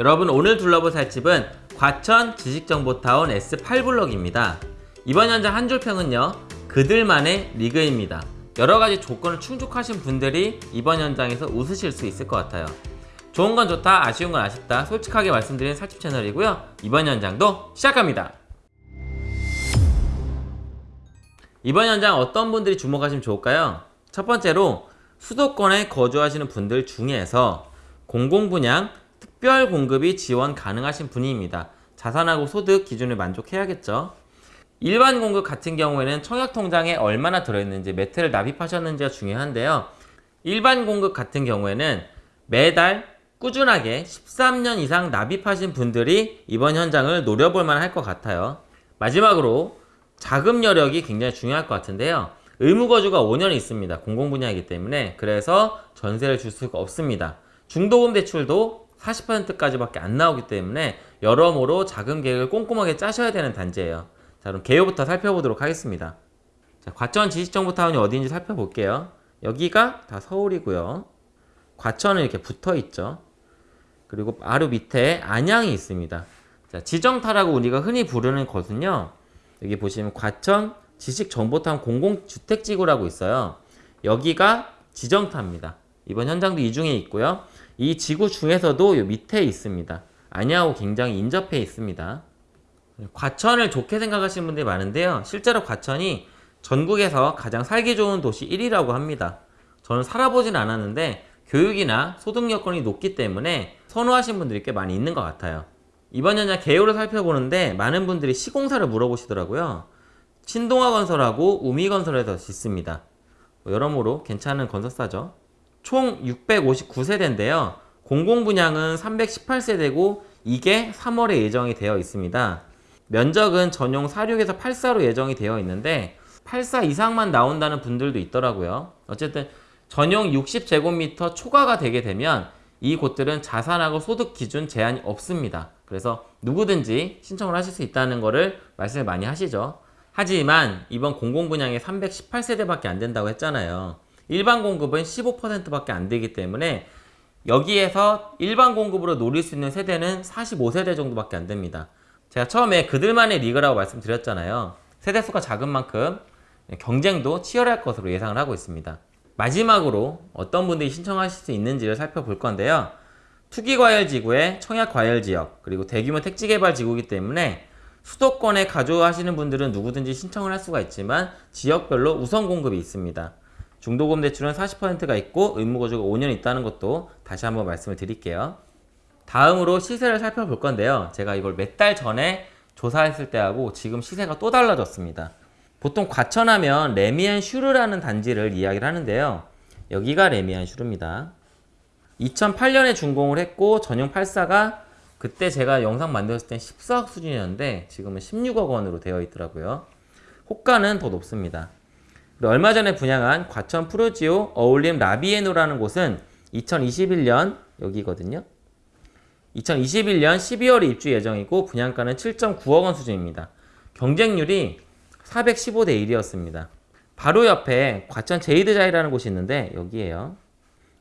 여러분 오늘 둘러볼 살집은 과천 지식정보타운 S8블럭입니다. 이번 현장 한 줄평은요 그들만의 리그입니다. 여러가지 조건을 충족하신 분들이 이번 현장에서 웃으실 수 있을 것 같아요. 좋은 건 좋다 아쉬운 건 아쉽다 솔직하게 말씀드리는 살집 채널이고요. 이번 현장도 시작합니다. 이번 현장 어떤 분들이 주목하시면 좋을까요? 첫 번째로 수도권에 거주하시는 분들 중에서 공공분양 특별 공급이 지원 가능하신 분입니다. 자산하고 소득 기준을 만족해야겠죠. 일반 공급 같은 경우에는 청약통장에 얼마나 들어있는지 매트를 납입하셨는지가 중요한데요. 일반 공급 같은 경우에는 매달 꾸준하게 13년 이상 납입하신 분들이 이번 현장을 노려볼 만할 것 같아요. 마지막으로 자금 여력이 굉장히 중요할 것 같은데요. 의무거주가 5년 있습니다. 공공분야이기 때문에 그래서 전세를 줄 수가 없습니다. 중도금 대출도 40%까지밖에 안 나오기 때문에 여러모로 자금 계획을 꼼꼼하게 짜셔야 되는 단지예요. 자 그럼 개요부터 살펴보도록 하겠습니다. 자, 과천 지식정보 타운이 어디인지 살펴볼게요. 여기가 다 서울이고요. 과천은 이렇게 붙어 있죠. 그리고 바로 밑에 안양이 있습니다. 자, 지정타라고 우리가 흔히 부르는 것은요. 여기 보시면 과천 지식정보타운 공공주택지구라고 있어요. 여기가 지정타입니다. 이번 현장도 이 중에 있고요. 이 지구 중에서도 요 밑에 있습니다. 안양하고 굉장히 인접해 있습니다. 과천을 좋게 생각하시는 분들이 많은데요. 실제로 과천이 전국에서 가장 살기 좋은 도시 1위라고 합니다. 저는 살아보진 않았는데 교육이나 소득 여건이 높기 때문에 선호하시는 분들이 꽤 많이 있는 것 같아요. 이번 현장 개요를 살펴보는데 많은 분들이 시공사를 물어보시더라고요. 신동아 건설하고 우미 건설에서 짓습니다. 뭐 여러모로 괜찮은 건설사죠. 총 659세대인데요. 공공분양은 318세대고 이게 3월에 예정이 되어 있습니다. 면적은 전용 46에서 84로 예정이 되어 있는데 84 이상만 나온다는 분들도 있더라고요. 어쨌든 전용 60제곱미터 초과가 되게 되면 이 곳들은 자산하고 소득 기준 제한이 없습니다. 그래서 누구든지 신청을 하실 수 있다는 것을 말씀을 많이 하시죠. 하지만 이번 공공분양에 318세대밖에 안 된다고 했잖아요. 일반 공급은 15%밖에 안 되기 때문에 여기에서 일반 공급으로 노릴 수 있는 세대는 45세대 정도밖에 안 됩니다. 제가 처음에 그들만의 리그라고 말씀드렸잖아요. 세대수가 작은 만큼 경쟁도 치열할 것으로 예상을 하고 있습니다. 마지막으로 어떤 분들이 신청하실 수 있는지를 살펴볼 건데요. 투기과열지구의 청약과열지역 그리고 대규모 택지개발지구이기 때문에 수도권에 가져하시는 분들은 누구든지 신청을 할 수가 있지만 지역별로 우선 공급이 있습니다. 중도금 대출은 40%가 있고 의무거주가 5년 있다는 것도 다시 한번 말씀을 드릴게요. 다음으로 시세를 살펴볼 건데요. 제가 이걸 몇 달 전에 조사했을 때하고 지금 시세가 또 달라졌습니다. 보통 과천하면 래미안 슈르라는 단지를 이야기를 하는데요. 여기가 래미안 슈르입니다. 2008년에 준공을 했고 전용 84가 그때 제가 영상 만들었을 땐 14억 수준이었는데 지금은 16억 원으로 되어 있더라고요. 호가는 더 높습니다. 얼마 전에 분양한 과천 푸르지오 어울림 라비엔오라는 곳은 2021년 여기거든요. 2021년 12월에 입주 예정이고 분양가는 7.9억 원 수준입니다. 경쟁률이 415대 1이었습니다. 바로 옆에 과천 제이드자이라는 곳이 있는데 여기에요.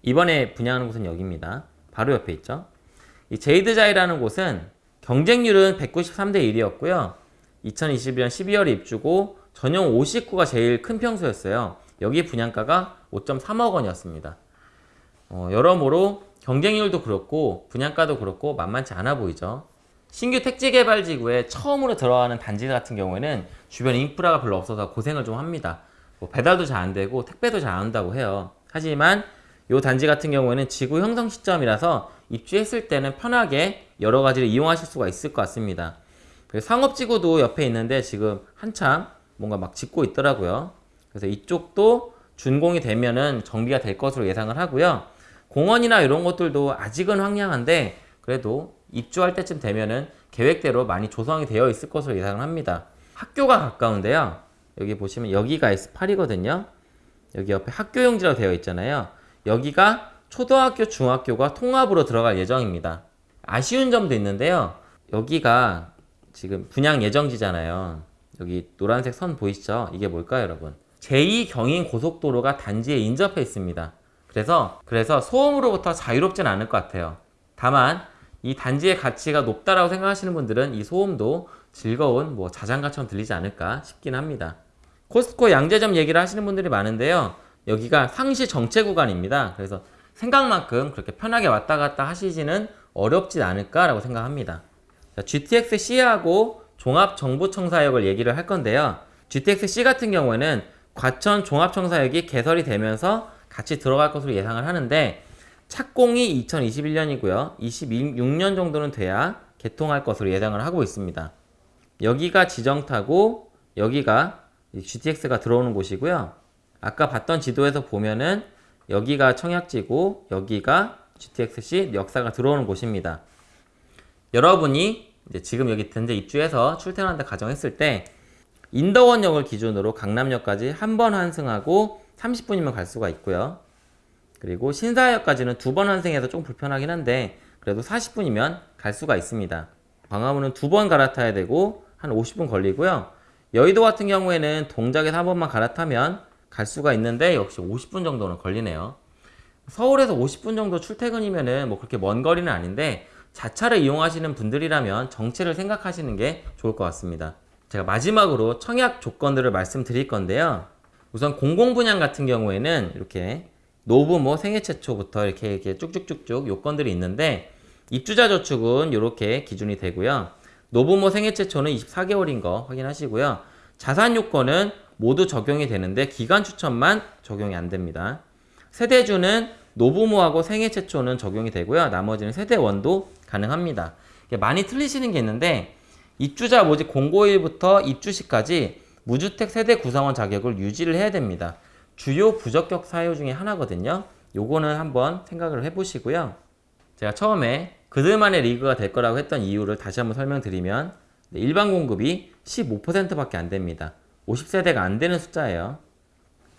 이번에 분양하는 곳은 여기입니다. 바로 옆에 있죠. 이 제이드자이라는 곳은 경쟁률은 193대 1이었고요. 2021년 12월에 입주고 전용 59가 제일 큰 평수였어요. 여기 분양가가 5.3억 원이었습니다. 어, 여러모로 경쟁률도 그렇고 분양가도 그렇고 만만치 않아 보이죠. 신규 택지개발지구에 처음으로 들어가는 단지 같은 경우에는 주변 인프라가 별로 없어서 고생을 좀 합니다. 뭐 배달도 잘 안 되고 택배도 잘 안 온다고 해요. 하지만 이 단지 같은 경우에는 지구 형성 시점이라서 입주했을 때는 편하게 여러 가지를 이용하실 수가 있을 것 같습니다. 상업지구도 옆에 있는데 지금 한참 뭔가 막 짓고 있더라고요. 그래서 이쪽도 준공이 되면은 정비가 될 것으로 예상을 하고요. 공원이나 이런 것들도 아직은 황량한데 그래도 입주할 때쯤 되면은 계획대로 많이 조성이 되어 있을 것으로 예상을 합니다. 학교가 가까운데요. 여기 보시면 여기가 S8이거든요. 여기 옆에 학교용지라고 되어 있잖아요. 여기가 초등학교, 중학교가 통합으로 들어갈 예정입니다. 아쉬운 점도 있는데요. 여기가 지금 분양 예정지잖아요. 여기 노란색 선 보이시죠? 이게 뭘까요, 여러분? 제2경인 고속도로가 단지에 인접해 있습니다. 그래서 그래서 소음으로부터 자유롭진 않을 것 같아요. 다만 이 단지의 가치가 높다라고 생각하시는 분들은 이 소음도 즐거운 뭐 자장가처럼 들리지 않을까 싶긴 합니다. 코스트코 양재점 얘기를 하시는 분들이 많은데요. 여기가 상시 정체 구간입니다. 그래서 생각만큼 그렇게 편하게 왔다 갔다 하시지는 어렵진 않을까라고 생각합니다. 자, GTX C하고 종합정보청사역을 얘기를 할 건데요. GTX C 같은 경우에는 과천 종합청사역이 개설이 되면서 같이 들어갈 것으로 예상을 하는데 착공이 2021년이고요. 26년 정도는 돼야 개통할 것으로 예상을 하고 있습니다. 여기가 지정타고 여기가 GTX가 들어오는 곳이고요. 아까 봤던 지도에서 보면은 여기가 청약지고 여기가 GTX-C 역사가 들어오는 곳입니다. 여러분이 이제 지금 여기 현재 입주해서 출퇴근한다 가정했을 때 인더원역을 기준으로 강남역까지 한 번 환승하고 30분이면 갈 수가 있고요. 그리고 신사역까지는 두 번 환승해서 좀 불편하긴 한데 그래도 40분이면 갈 수가 있습니다. 광화문은 두 번 갈아타야 되고 한 50분 걸리고요. 여의도 같은 경우에는 동작에서 한 번만 갈아타면 갈 수가 있는데 역시 50분 정도는 걸리네요. 서울에서 50분 정도 출퇴근이면은 뭐 그렇게 먼 거리는 아닌데 자차를 이용하시는 분들이라면 정체를 생각하시는 게 좋을 것 같습니다. 제가 마지막으로 청약 조건들을 말씀드릴 건데요. 우선 공공분양 같은 경우에는 이렇게 노부모 생애 최초부터 이렇게, 이렇게 쭉쭉쭉쭉 요건들이 있는데 입주자 저축은 이렇게 기준이 되고요. 노부모 생애 최초는 24개월인 거 확인하시고요. 자산 요건은 모두 적용이 되는데 기간 추천만 적용이 안 됩니다. 세대주는 노부모하고 생애 최초는 적용이 되고요. 나머지는 세대원도 가능합니다. 많이 틀리시는 게 있는데 입주자 모집 공고일부터 입주 시까지 무주택 세대 구성원 자격을 유지를 해야 됩니다. 주요 부적격 사유 중에 하나거든요. 요거는 한번 생각을 해보시고요. 제가 처음에 그들만의 리그가 될 거라고 했던 이유를 다시 한번 설명드리면 일반 공급이 15%밖에 안 됩니다. 50세대가 안 되는 숫자예요.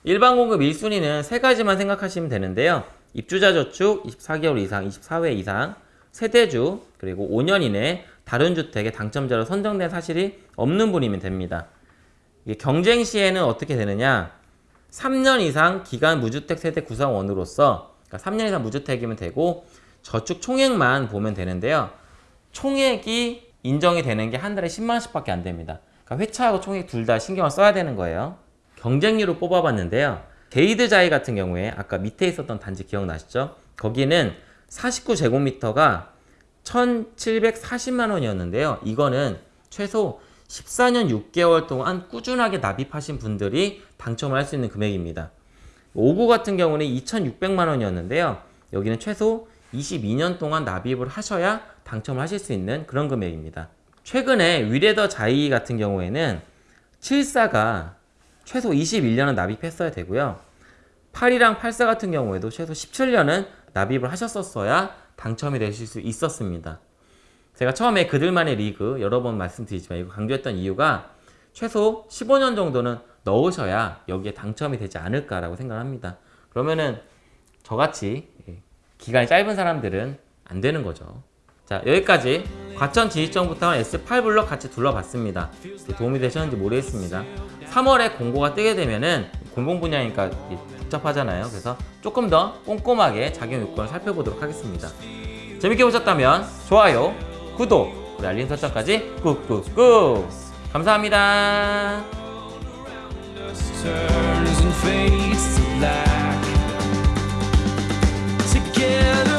일반 공급 1순위는 세 가지만 생각하시면 되는데요. 입주자 저축 24개월 이상, 24회 이상, 세대주, 그리고 5년 이내 다른 주택의 당첨자로 선정된 사실이 없는 분이면 됩니다. 경쟁 시에는 어떻게 되느냐? 3년 이상 기간 무주택 세대 구성원으로서 그러니까 3년 이상 무주택이면 되고 저축 총액만 보면 되는데요. 총액이 인정이 되는 게 한 달에 10만 원씩 밖에 안 됩니다. 그러니까 회차하고 총액 둘 다 신경을 써야 되는 거예요. 경쟁률을 뽑아봤는데요. 게이드자이 같은 경우에 아까 밑에 있었던 단지 기억나시죠? 거기는 49제곱미터가 1,740만 원이었는데요. 이거는 최소 14년 6개월 동안 꾸준하게 납입하신 분들이 당첨을 할 수 있는 금액입니다. 5구 같은 경우는 2,600만 원이었는데요. 여기는 최소 22년 동안 납입을 하셔야 당첨을 하실 수 있는 그런 금액입니다. 최근에 위레더 자이 같은 경우에는 74가 최소 21년은 납입했어야 되고요. 8이랑 84 같은 경우에도 최소 17년은 납입을 하셨었어야 당첨이 되실 수 있었습니다. 제가 처음에 그들만의 리그 여러 번 말씀드리지만 이거 강조했던 이유가 최소 15년 정도는 넣으셔야 여기에 당첨이 되지 않을까라고 생각합니다. 그러면은 저같이 기간이 짧은 사람들은 안 되는 거죠. 자 여기까지 과천 지지정부터 S8블럭 같이 둘러봤습니다. 도움이 되셨는지 모르겠습니다. 3월에 공고가 뜨게 되면은 공공 분야니까 복잡하잖아요. 그래서 조금 더 꼼꼼하게 작용 요건을 살펴보도록 하겠습니다. 재밌게 보셨다면 좋아요, 구독, 그리고 알림 설정까지 꾹꾹꾹 감사합니다. Together.